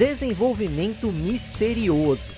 Desenvolvimento misterioso.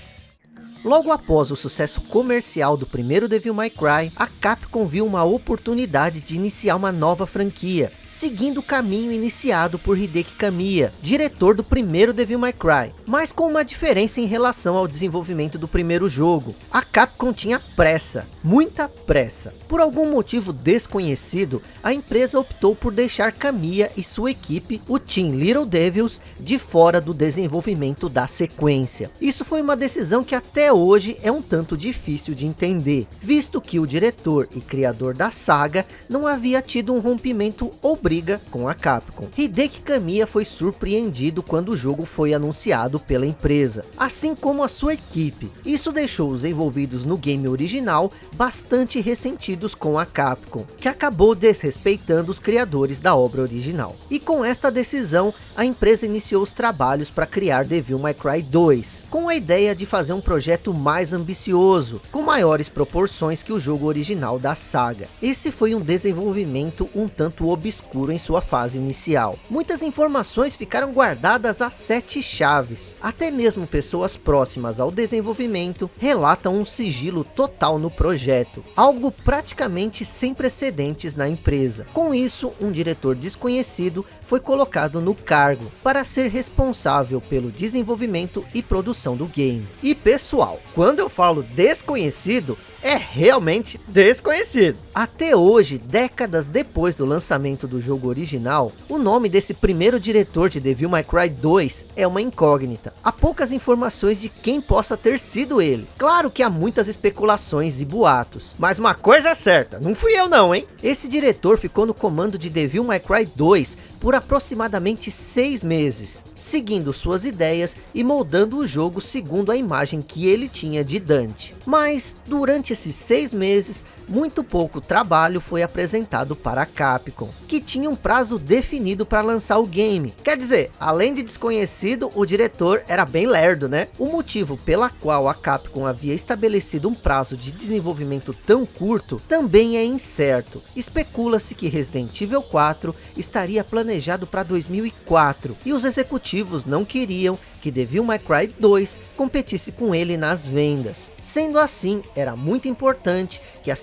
Logo após o sucesso comercial do primeiro Devil May Cry, a Capcom viu uma oportunidade de iniciar uma nova franquia, seguindo o caminho iniciado por Hideki Kamiya, diretor do primeiro Devil May Cry, mas com uma diferença em relação ao desenvolvimento do primeiro jogo. A Capcom tinha pressa, muita pressa. Por algum motivo desconhecido, a empresa optou por deixar Kamiya e sua equipe, o Team Little Devils, de fora do desenvolvimento da sequência. Isso foi uma decisão que até hoje é um tanto difícil de entender, visto que o diretor e criador da saga não havia tido um rompimento ou briga com a Capcom. Hideki Kamiya foi surpreendido quando o jogo foi anunciado pela empresa, assim como a sua equipe. Isso deixou os envolvidos no game original bastante ressentidos com a Capcom, que acabou desrespeitando os criadores da obra original. E com esta decisão, a empresa iniciou os trabalhos para criar Devil May Cry 2, com a ideia de fazer um projeto mais ambicioso, com maiores proporções que o jogo original da saga. Esse foi um desenvolvimento um tanto obscuro em sua fase inicial. Muitas informações ficaram guardadas a sete chaves. Até mesmo pessoas próximas ao desenvolvimento relatam um sigilo total no projeto, algo praticamente sem precedentes na empresa. Com isso, um diretor desconhecido foi colocado no cargo para ser responsável pelo desenvolvimento e produção do game. E pessoal, quando eu falo desconhecido, é realmente desconhecido. Até hoje, décadas depois do lançamento do jogo original, o nome desse primeiro diretor de Devil May Cry 2 é uma incógnita. Há poucas informações de quem possa ter sido ele. Claro que há muitas especulações e boatos, mas uma coisa é certa, não fui eu não, hein? Esse diretor ficou no comando de Devil May Cry 2 por aproximadamente seis meses, seguindo suas ideias e moldando o jogo segundo a imagem que ele tinha de Dante. Mas, durante esses seis meses, muito pouco trabalho foi apresentado para a Capcom, que tinha um prazo definido para lançar o game. Quer dizer, além de desconhecido, o diretor era bem lerdo, né? O motivo pela qual a Capcom havia estabelecido um prazo de desenvolvimento tão curto, também é incerto. Especula-se que Resident Evil 4 estaria planejado para 2004, e os executivos não queriam que Devil May Cry 2 competisse com ele nas vendas. Sendo assim, era muito importante que a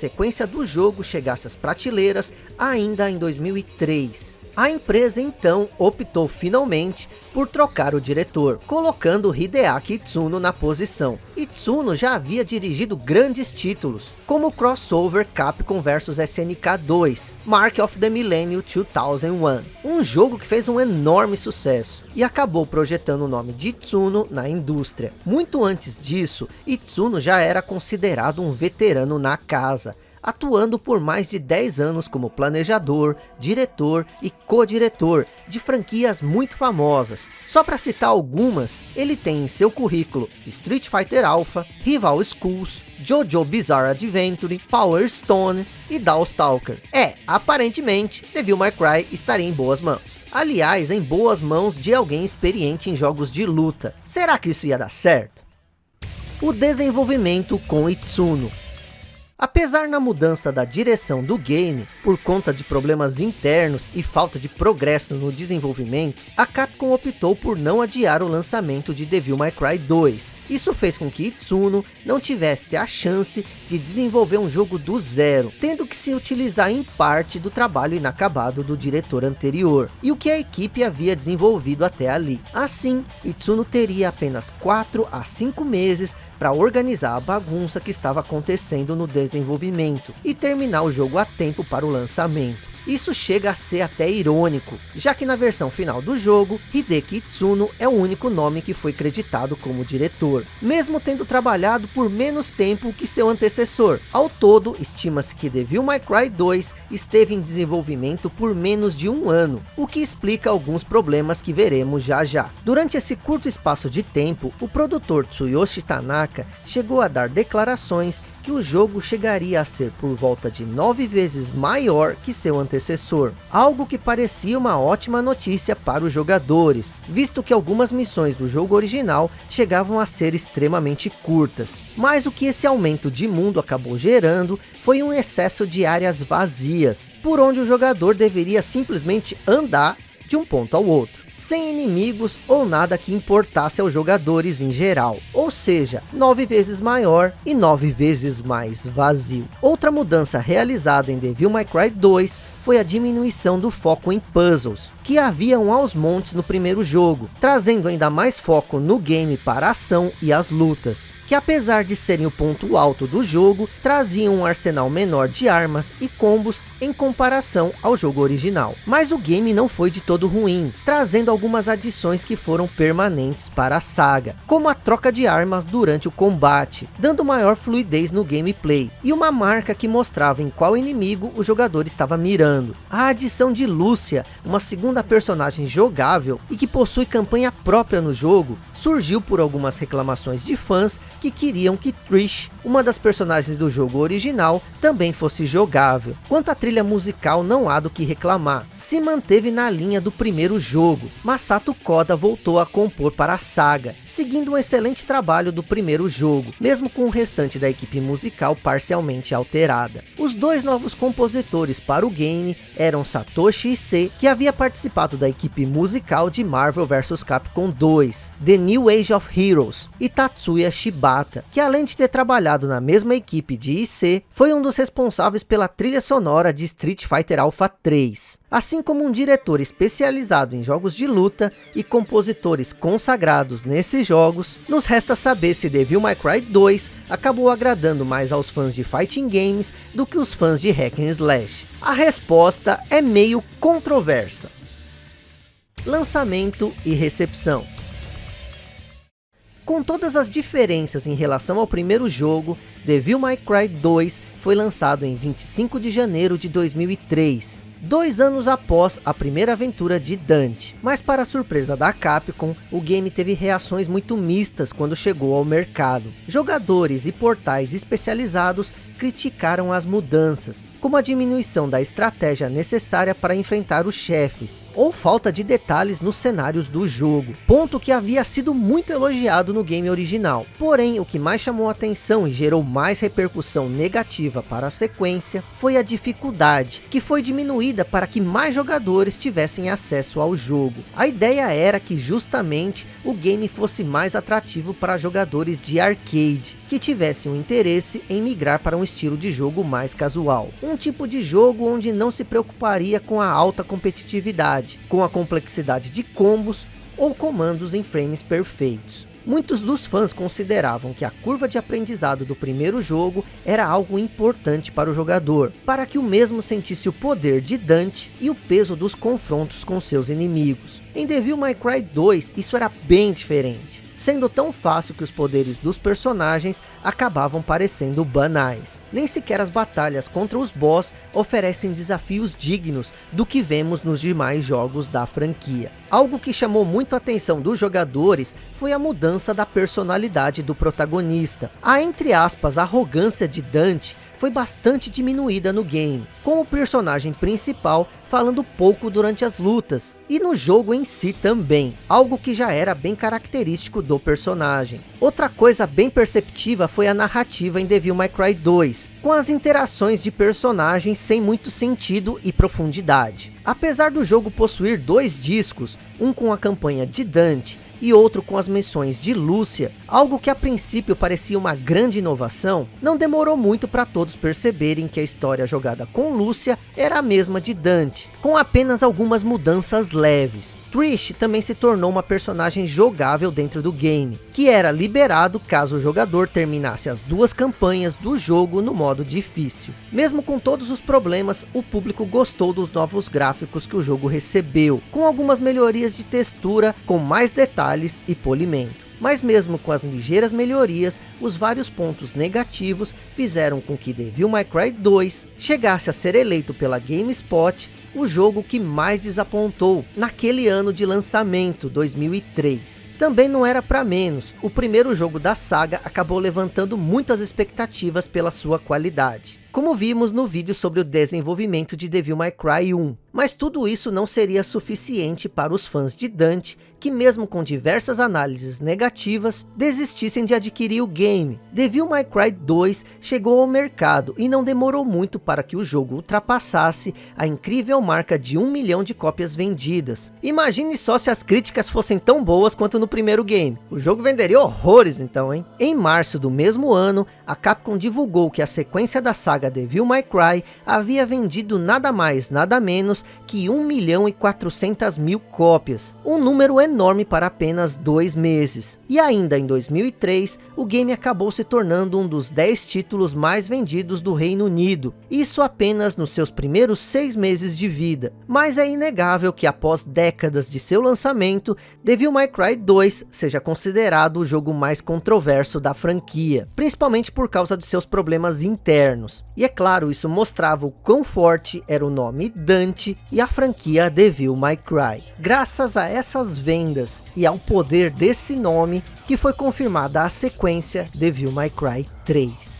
do jogo chegasse às prateleiras ainda em 2003. A empresa então optou finalmente por trocar o diretor, colocando Hideaki Itsuno na posição. Itsuno já havia dirigido grandes títulos, como o crossover Capcom vs SNK 2, Mark of the Millennium 2001, um jogo que fez um enorme sucesso, e acabou projetando o nome de Itsuno na indústria. Muito antes disso, Itsuno já era considerado um veterano na casa, atuando por mais de 10 anos como planejador, diretor e co-diretor de franquias muito famosas. Só para citar algumas, ele tem em seu currículo Street Fighter Alpha, Rival Schools, Jojo Bizarre Adventure, Power Stone e Dawstalker. É, aparentemente, Devil May Cry estaria em boas mãos. Aliás, em boas mãos de alguém experiente em jogos de luta. Será que isso ia dar certo? O desenvolvimento com Itsuno Apesar na mudança da direção do game, por conta de problemas internos e falta de progresso no desenvolvimento, a Capcom optou por não adiar o lançamento de Devil May Cry 2. Isso fez com que Itsuno não tivesse a chance de desenvolver um jogo do zero, tendo que se utilizar em parte do trabalho inacabado do diretor anterior, e o que a equipe havia desenvolvido até ali. Assim, Itsuno teria apenas 4 a 5 meses para organizar a bagunça que estava acontecendo no desenvolvimento e terminar o jogo a tempo para o lançamento. Isso chega a ser até irônico, já que na versão final do jogo, Hideki Tsuno é o único nome que foi creditado como diretor, mesmo tendo trabalhado por menos tempo que seu antecessor. Ao todo, estima-se que Devil May Cry 2 esteve em desenvolvimento por menos de um ano, o que explica alguns problemas que veremos já já. Durante esse curto espaço de tempo, o produtor Tsuyoshi Tanaka chegou a dar declarações que o jogo chegaria a ser por volta de nove vezes maior que seu antecessor, algo que parecia uma ótima notícia para os jogadores, visto que algumas missões do jogo original chegavam a ser extremamente curtas. Mas o que esse aumento de mundo acabou gerando foi um excesso de áreas vazias, por onde o jogador deveria simplesmente andar de um ponto ao outro. Sem inimigos ou nada que importasse aos jogadores em geral, ou seja, nove vezes maior e nove vezes mais vazio. Outra mudança realizada em Devil May Cry 2 foi a diminuição do foco em puzzles, que haviam aos montes no primeiro jogo, trazendo ainda mais foco no game para a ação e as lutas, que apesar de serem o ponto alto do jogo, traziam um arsenal menor de armas e combos em comparação ao jogo original. Mas o game não foi de todo ruim, trazendo algumas adições que foram permanentes para a saga, como a troca de armas durante o combate, dando maior fluidez no gameplay, e uma marca que mostrava em qual inimigo o jogador estava mirando. A adição de Lúcia, uma segunda personagem jogável e que possui campanha própria no jogo, surgiu por algumas reclamações de fãs que queriam que Trish, uma das personagens do jogo original, também fosse jogável. Quanto à trilha musical não há do que reclamar, se manteve na linha do primeiro jogo. Masato Koda voltou a compor para a saga, seguindo um excelente trabalho do primeiro jogo, mesmo com o restante da equipe musical parcialmente alterada. Os dois novos compositores para o game eram Satoshi Ise, que havia participado da equipe musical de Marvel vs Capcom 2, The New Age of Heroes e Tatsuya Shibata, que além de ter trabalhado na mesma equipe de IC, foi um dos responsáveis pela trilha sonora de Street Fighter Alpha 3. Assim como um diretor especializado em jogos de luta e compositores consagrados nesses jogos, nos resta saber se Devil May Cry 2 acabou agradando mais aos fãs de fighting games do que os fãs de hack and slash. A resposta é meio controversa. Lançamento e recepção com todas as diferenças em relação ao primeiro jogo, Devil May Cry 2 foi lançado em 25 de janeiro de 2003, dois anos após a primeira aventura de Dante. Mas para surpresa da Capcom, o game teve reações muito mistas quando chegou ao mercado. Jogadores e portais especializados criticaram as mudanças, como a diminuição da estratégia necessária para enfrentar os chefes, ou falta de detalhes nos cenários do jogo, ponto que havia sido muito elogiado no game original. Porém, o que mais chamou atenção e gerou mais repercussão negativa para a sequência, foi a dificuldade, que foi diminuída para que mais jogadores tivessem acesso ao jogo. A ideia era que justamente o game fosse mais atrativo para jogadores de arcade, que tivessem um interesse em migrar para um estilo de jogo mais casual. Um tipo de jogo onde não se preocuparia com a alta competitividade, com a complexidade de combos ou comandos em frames perfeitos. Muitos dos fãs consideravam que a curva de aprendizado do primeiro jogo era algo importante para o jogador, para que o mesmo sentisse o poder de Dante e o peso dos confrontos com seus inimigos. Em Devil May Cry 2 isso era bem diferente sendo tão fácil que os poderes dos personagens acabavam parecendo banais. Nem sequer as batalhas contra os boss oferecem desafios dignos do que vemos nos demais jogos da franquia. Algo que chamou muito a atenção dos jogadores foi a mudança da personalidade do protagonista. A entre aspas arrogância de Dante foi bastante diminuída no game, com o personagem principal falando pouco durante as lutas, e no jogo em si também, algo que já era bem característico do personagem. Outra coisa bem perceptiva foi a narrativa em Devil May Cry 2, com as interações de personagens sem muito sentido e profundidade. Apesar do jogo possuir dois discos, um com a campanha de Dante e outro com as missões de Lúcia, algo que a princípio parecia uma grande inovação, não demorou muito para todos perceberem que a história jogada com Lúcia era a mesma de Dante, com apenas algumas mudanças leves. Trish também se tornou uma personagem jogável dentro do game, que era liberado caso o jogador terminasse as duas campanhas do jogo no modo difícil. Mesmo com todos os problemas, o público gostou dos novos gráficos que o jogo recebeu, com algumas melhorias de textura, com mais detalhes e polimento. Mas mesmo com as ligeiras melhorias, os vários pontos negativos fizeram com que Devil May Cry 2 chegasse a ser eleito pela GameSpot o jogo que mais desapontou naquele ano de lançamento, 2003. Também não era para menos, o primeiro jogo da saga acabou levantando muitas expectativas pela sua qualidade. Como vimos no vídeo sobre o desenvolvimento de Devil May Cry 1. Mas tudo isso não seria suficiente para os fãs de Dante, que mesmo com diversas análises negativas, desistissem de adquirir o game. Devil May Cry 2 chegou ao mercado e não demorou muito para que o jogo ultrapassasse a incrível marca de um milhão de cópias vendidas. Imagine só se as críticas fossem tão boas quanto no primeiro game. O jogo venderia horrores então, hein? Em março do mesmo ano, a Capcom divulgou que a sequência da saga Devil May Cry havia vendido nada mais, nada menos que 1 milhão e 400 mil cópias. Um número enorme enorme para apenas dois meses. E ainda em 2003, o game acabou se tornando um dos 10 títulos mais vendidos do Reino Unido. Isso apenas nos seus primeiros seis meses de vida. Mas é inegável que após décadas de seu lançamento, Devil May Cry 2 seja considerado o jogo mais controverso da franquia. Principalmente por causa de seus problemas internos. E é claro, isso mostrava o quão forte era o nome Dante e a franquia Devil May Cry. Graças a essas vendas e ao poder desse nome que foi confirmada a sequência Devil May Cry 3.